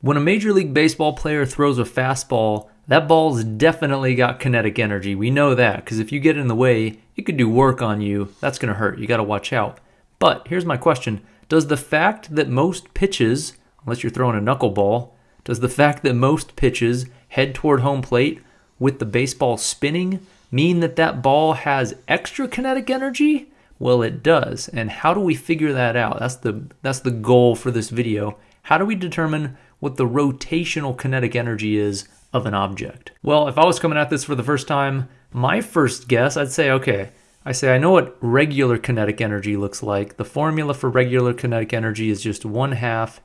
When a Major League Baseball player throws a fastball, that ball's definitely got kinetic energy. We know that because if you get in the way, it could do work on you. That's going to hurt. You got to watch out. But here's my question Does the fact that most pitches, unless you're throwing a knuckleball, does the fact that most pitches head toward home plate with the baseball spinning mean that that ball has extra kinetic energy? Well, it does. And how do we figure that out? That's the that's the goal for this video. How do we determine what the rotational kinetic energy is of an object? Well, if I was coming at this for the first time, my first guess, I'd say, okay, I say I know what regular kinetic energy looks like. The formula for regular kinetic energy is just 1 half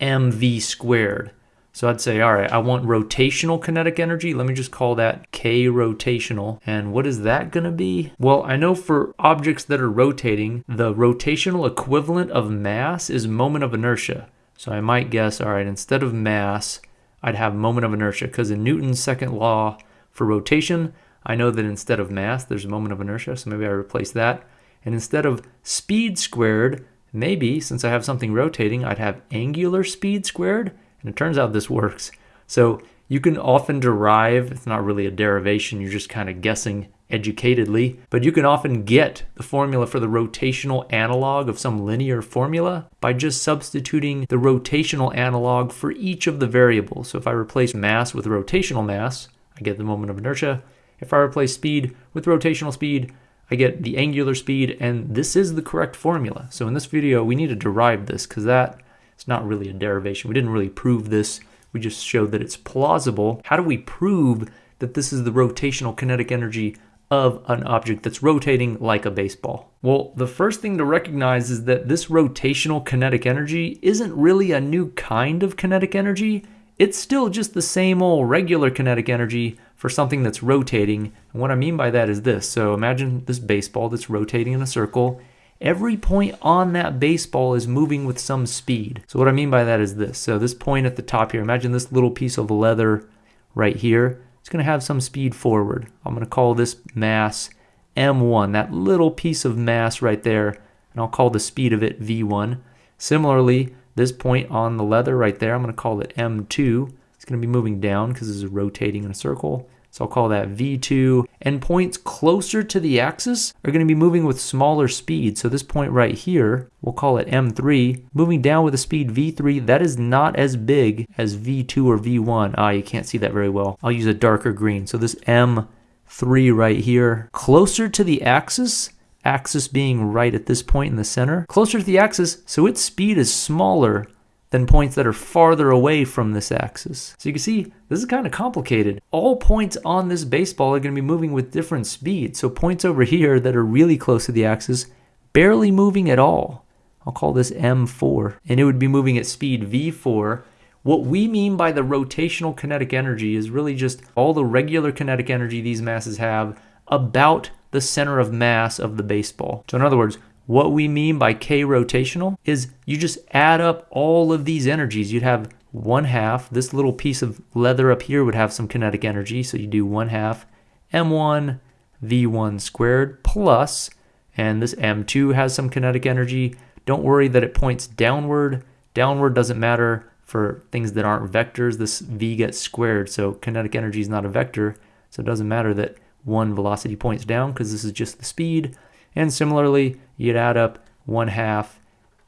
mv squared. So I'd say, all right, I want rotational kinetic energy. Let me just call that K rotational. And what is that going to be? Well, I know for objects that are rotating, the rotational equivalent of mass is moment of inertia. So I might guess, all right, instead of mass, I'd have moment of inertia because in Newton's second law for rotation, I know that instead of mass, there's a moment of inertia. So maybe I replace that. And instead of speed squared, maybe since I have something rotating, I'd have angular speed squared. And it turns out this works. So you can often derive, it's not really a derivation, you're just kind of guessing educatedly, but you can often get the formula for the rotational analog of some linear formula by just substituting the rotational analog for each of the variables. So if I replace mass with rotational mass, I get the moment of inertia. If I replace speed with rotational speed, I get the angular speed, and this is the correct formula. So in this video, we need to derive this because that it's not really a derivation. We didn't really prove this. We just showed that it's plausible. How do we prove that this is the rotational kinetic energy of an object that's rotating like a baseball? Well, the first thing to recognize is that this rotational kinetic energy isn't really a new kind of kinetic energy. It's still just the same old regular kinetic energy for something that's rotating. And what I mean by that is this. So imagine this baseball that's rotating in a circle every point on that baseball is moving with some speed. So what I mean by that is this. So this point at the top here, imagine this little piece of leather right here. It's going to have some speed forward. I'm going to call this mass m1, that little piece of mass right there, and I'll call the speed of it v1. Similarly, this point on the leather right there, I'm going to call it m2. It's going to be moving down because this is rotating in a circle. So I'll call that V2. And points closer to the axis are going to be moving with smaller speed. So this point right here, we'll call it M3, moving down with a speed V3, that is not as big as V2 or V1. Ah, you can't see that very well. I'll use a darker green. So this M3 right here, closer to the axis, axis being right at this point in the center, closer to the axis, so its speed is smaller than points that are farther away from this axis. So you can see this is kind of complicated. All points on this baseball are going to be moving with different speeds. So points over here that are really close to the axis, barely moving at all. I'll call this M4. And it would be moving at speed V4. What we mean by the rotational kinetic energy is really just all the regular kinetic energy these masses have about the center of mass of the baseball. So in other words, what we mean by K rotational is you just add up all of these energies. You'd have one half, this little piece of leather up here would have some kinetic energy. So you do one half M1 V1 squared plus, and this M2 has some kinetic energy. Don't worry that it points downward. Downward doesn't matter for things that aren't vectors. This V gets squared, so kinetic energy is not a vector. So it doesn't matter that one velocity points down because this is just the speed. And similarly, you'd add up 1 half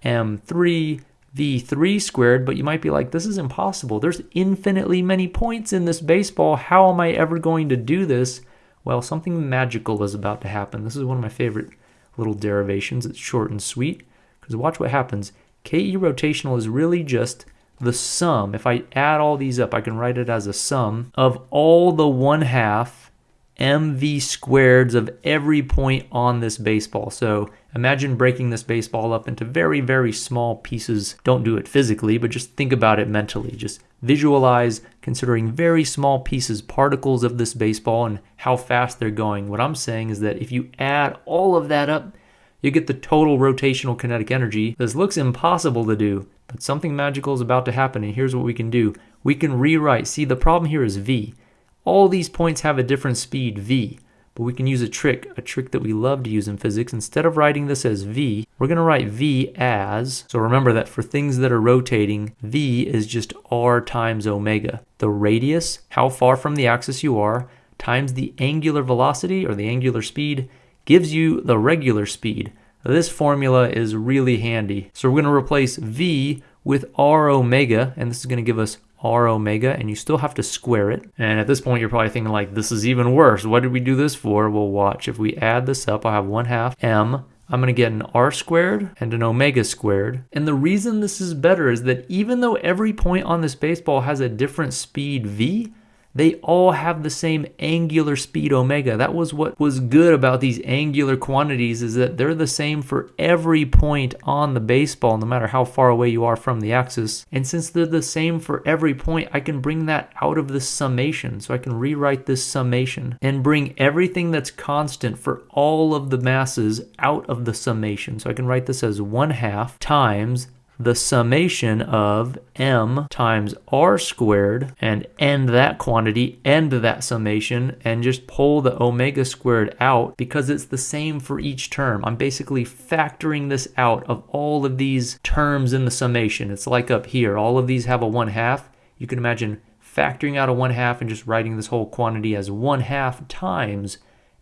m3 v3 squared, but you might be like, this is impossible. There's infinitely many points in this baseball. How am I ever going to do this? Well, something magical is about to happen. This is one of my favorite little derivations. It's short and sweet, because watch what happens. KE rotational is really just the sum. If I add all these up, I can write it as a sum of all the 1 half mv squareds of every point on this baseball. So imagine breaking this baseball up into very, very small pieces. Don't do it physically, but just think about it mentally. Just visualize considering very small pieces, particles of this baseball and how fast they're going. What I'm saying is that if you add all of that up, you get the total rotational kinetic energy. This looks impossible to do, but something magical is about to happen, and here's what we can do. We can rewrite. See, the problem here is V. All these points have a different speed, v, but we can use a trick, a trick that we love to use in physics. Instead of writing this as v, we're going to write V as, so remember that for things that are rotating, V is just R times omega. The radius, how far from the axis you are, times the angular velocity or the angular speed gives you the regular speed. This formula is really handy. So we're going to replace V with R omega, and this is going to give us R omega, and you still have to square it. And at this point, you're probably thinking like, this is even worse. What did we do this for? Well, watch. If we add this up, I have 1 half M I'm going to get an r squared and an omega squared. And the reason this is better is that even though every point on this baseball has a different speed v, they all have the same angular speed omega. That was what was good about these angular quantities is that they're the same for every point on the baseball, no matter how far away you are from the axis. And since they're the same for every point, I can bring that out of the summation. So I can rewrite this summation and bring everything that's constant for all of the masses out of the summation. So I can write this as 1 half times the summation of m times r squared and end that quantity, end that summation, and just pull the omega squared out because it's the same for each term. I'm basically factoring this out of all of these terms in the summation. It's like up here, all of these have a 1 half. You can imagine factoring out a 1 half and just writing this whole quantity as 1 half times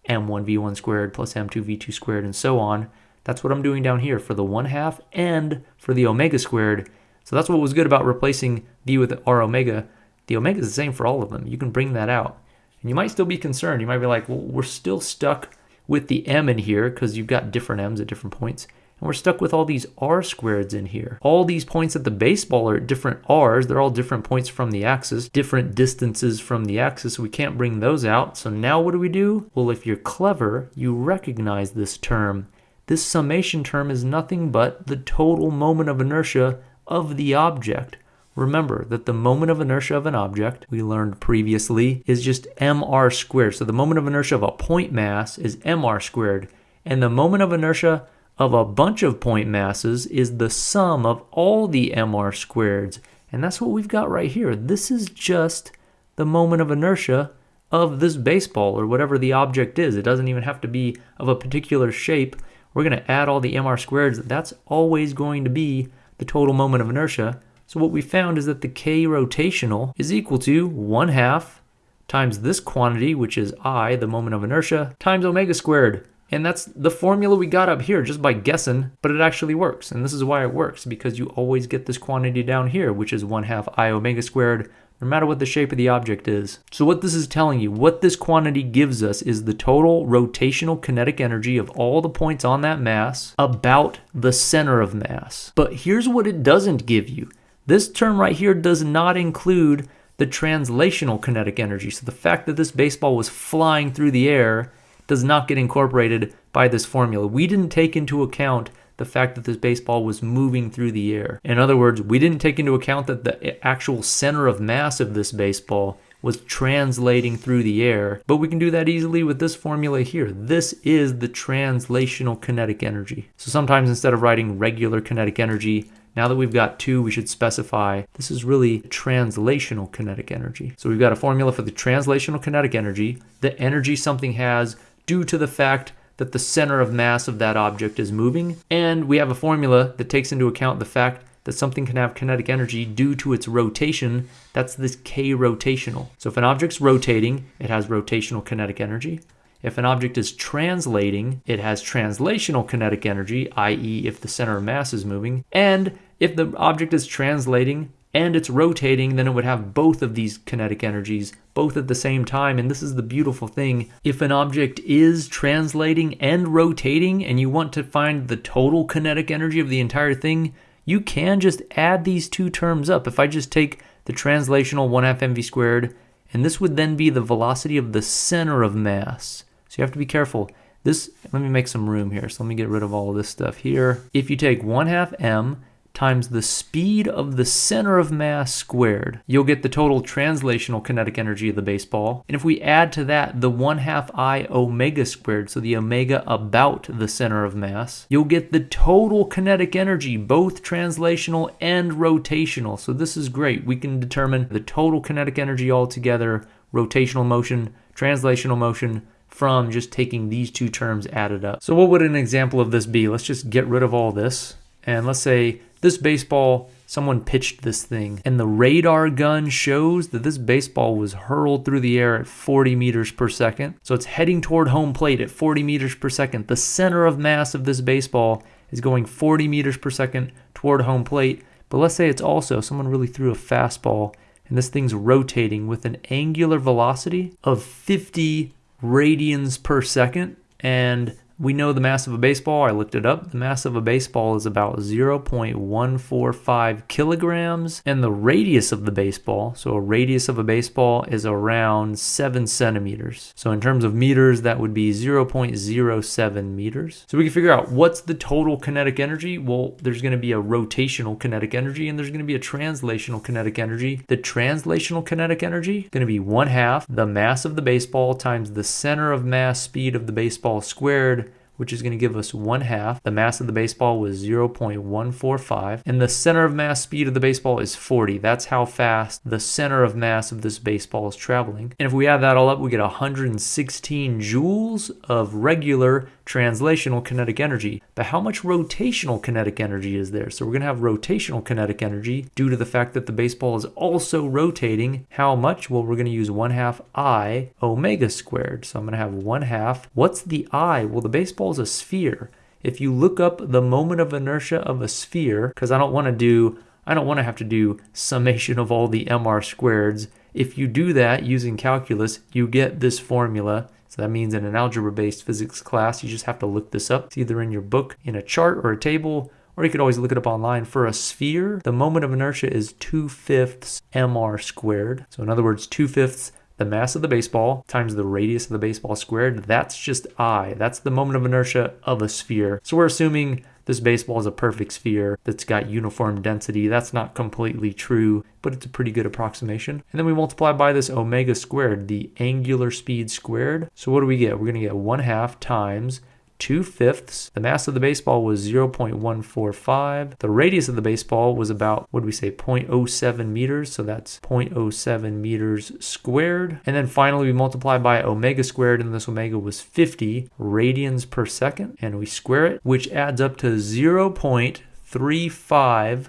m1v1 squared plus m2v2 squared and so on. That's what I'm doing down here for the 1 half and for the omega squared. So that's what was good about replacing v with r omega. The omega is the same for all of them. You can bring that out. And you might still be concerned. You might be like, well, we're still stuck with the m in here because you've got different m's at different points. And we're stuck with all these r squareds in here. All these points at the baseball are different r's. They're all different points from the axis, different distances from the axis. We can't bring those out. So now what do we do? Well, if you're clever, you recognize this term this summation term is nothing but the total moment of inertia of the object. Remember that the moment of inertia of an object, we learned previously, is just mr squared. So the moment of inertia of a point mass is mr squared. And the moment of inertia of a bunch of point masses is the sum of all the mr squareds. And that's what we've got right here. This is just the moment of inertia of this baseball or whatever the object is. It doesn't even have to be of a particular shape we're going to add all the mr squareds. That's always going to be the total moment of inertia. So what we found is that the k rotational is equal to 1 half times this quantity, which is i, the moment of inertia, times omega squared. And that's the formula we got up here just by guessing, but it actually works. And this is why it works, because you always get this quantity down here, which is 1 half i omega squared no matter what the shape of the object is. So what this is telling you, what this quantity gives us is the total rotational kinetic energy of all the points on that mass about the center of mass. But here's what it doesn't give you. This term right here does not include the translational kinetic energy. So the fact that this baseball was flying through the air does not get incorporated by this formula. We didn't take into account the fact that this baseball was moving through the air. In other words, we didn't take into account that the actual center of mass of this baseball was translating through the air, but we can do that easily with this formula here. This is the translational kinetic energy. So sometimes instead of writing regular kinetic energy, now that we've got two, we should specify this is really translational kinetic energy. So we've got a formula for the translational kinetic energy, the energy something has due to the fact that the center of mass of that object is moving. And we have a formula that takes into account the fact that something can have kinetic energy due to its rotation. That's this k rotational. So if an object's rotating, it has rotational kinetic energy. If an object is translating, it has translational kinetic energy, i.e. if the center of mass is moving. And if the object is translating, and it's rotating, then it would have both of these kinetic energies, both at the same time. And this is the beautiful thing. If an object is translating and rotating, and you want to find the total kinetic energy of the entire thing, you can just add these two terms up. If I just take the translational 1 half mv squared, and this would then be the velocity of the center of mass. So you have to be careful. This, let me make some room here. So let me get rid of all this stuff here. If you take 1 half m times the speed of the center of mass squared. You'll get the total translational kinetic energy of the baseball. And if we add to that the 1 half i omega squared, so the omega about the center of mass, you'll get the total kinetic energy, both translational and rotational. So this is great. We can determine the total kinetic energy altogether, rotational motion, translational motion, from just taking these two terms added up. So what would an example of this be? Let's just get rid of all this. And let's say this baseball, someone pitched this thing, and the radar gun shows that this baseball was hurled through the air at 40 meters per second. So it's heading toward home plate at 40 meters per second. The center of mass of this baseball is going 40 meters per second toward home plate. But let's say it's also someone really threw a fastball and this thing's rotating with an angular velocity of 50 radians per second. And we know the mass of a baseball. I looked it up. The mass of a baseball is about 0.145 kilograms, and the radius of the baseball, so a radius of a baseball is around 7 centimeters. So in terms of meters, that would be 0.07 meters. So we can figure out what's the total kinetic energy. Well, there's going to be a rotational kinetic energy, and there's going to be a translational kinetic energy. The translational kinetic energy is going to be 1 half the mass of the baseball times the center of mass speed of the baseball squared which is going to give us 1 half. The mass of the baseball was 0.145, and the center of mass speed of the baseball is 40. That's how fast the center of mass of this baseball is traveling. And if we add that all up, we get 116 joules of regular translational kinetic energy. But how much rotational kinetic energy is there? So we're going to have rotational kinetic energy due to the fact that the baseball is also rotating. How much? Well, we're going to use 1 half I omega squared. So I'm going to have 1 half. What's the I? Well, the baseball a sphere. If you look up the moment of inertia of a sphere, because I don't want to do I don't want to have to do summation of all the mr squareds. If you do that using calculus, you get this formula so that means in an algebra-based physics class, you just have to look this up. It's either in your book, in a chart or a table, or you could always look it up online. For a sphere, the moment of inertia is 2 fifths mr squared. So in other words, 2 fifths the mass of the baseball times the radius of the baseball squared. That's just I. That's the moment of inertia of a sphere. So we're assuming this baseball is a perfect sphere that's got uniform density. That's not completely true, but it's a pretty good approximation. And then we multiply by this omega squared, the angular speed squared. So what do we get? We're going to get 1 half times 2 fifths. The mass of the baseball was 0.145. The radius of the baseball was about, what do we say, 0.07 meters. So that's 0.07 meters squared. And then finally, we multiply by omega squared, and this omega was 50 radians per second. And we square it, which adds up to 0.355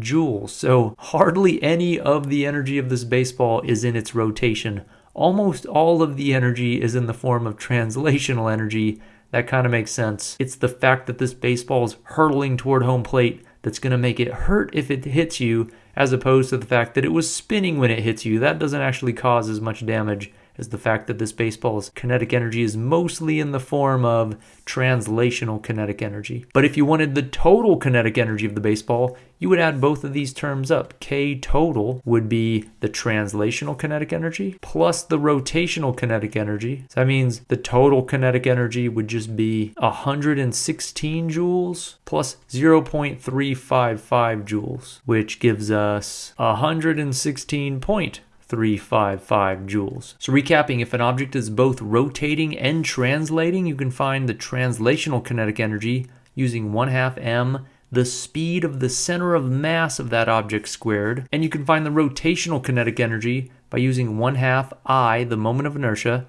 joules. So hardly any of the energy of this baseball is in its rotation. Almost all of the energy is in the form of translational energy, that kind of makes sense. It's the fact that this baseball is hurtling toward home plate that's going to make it hurt if it hits you, as opposed to the fact that it was spinning when it hits you. That doesn't actually cause as much damage is the fact that this baseball's kinetic energy is mostly in the form of translational kinetic energy. But if you wanted the total kinetic energy of the baseball, you would add both of these terms up. K total would be the translational kinetic energy plus the rotational kinetic energy. So that means the total kinetic energy would just be 116 joules plus 0.355 joules, which gives us 116 point 355 joules. So recapping, if an object is both rotating and translating, you can find the translational kinetic energy using 1 half m the speed of the center of mass of that object squared, and you can find the rotational kinetic energy by using 1 half i, the moment of inertia,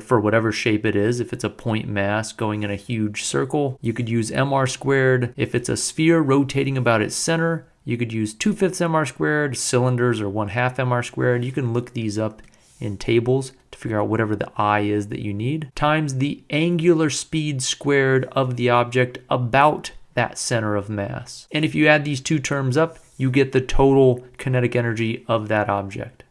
for whatever shape it is. If it's a point mass going in a huge circle, you could use mr squared. If it's a sphere rotating about its center, you could use 2 fifths mr squared, cylinders, or 1 half mr squared. You can look these up in tables to figure out whatever the I is that you need, times the angular speed squared of the object about that center of mass. And if you add these two terms up, you get the total kinetic energy of that object.